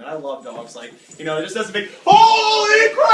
and I love dogs. Like, you know, it just doesn't make holy crap.